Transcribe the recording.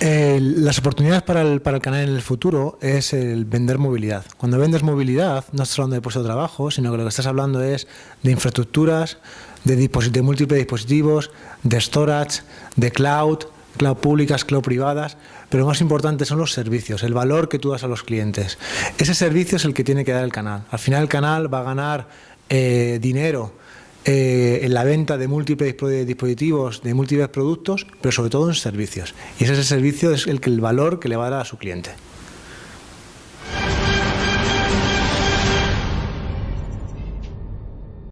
Las oportunidades para el, para el, canal en el futuro es el vender movilidad. Cuando vendes movilidad, no estás hablando de puesto de trabajo, sino que lo que estás hablando es de infraestructuras, de, de múltiples dispositivos, de storage, de cloud, cloud públicas, cloud privadas, pero lo más importante son los servicios, el valor que tú das a los clientes. Ese servicio es el que tiene que dar el canal. Al final el canal va a ganar eh, dinero eh, en la venta de múltiples dispositivos, de múltiples productos, pero sobre todo en servicios. Y ese, servicio es el, que, el valor que le va a dar a su cliente.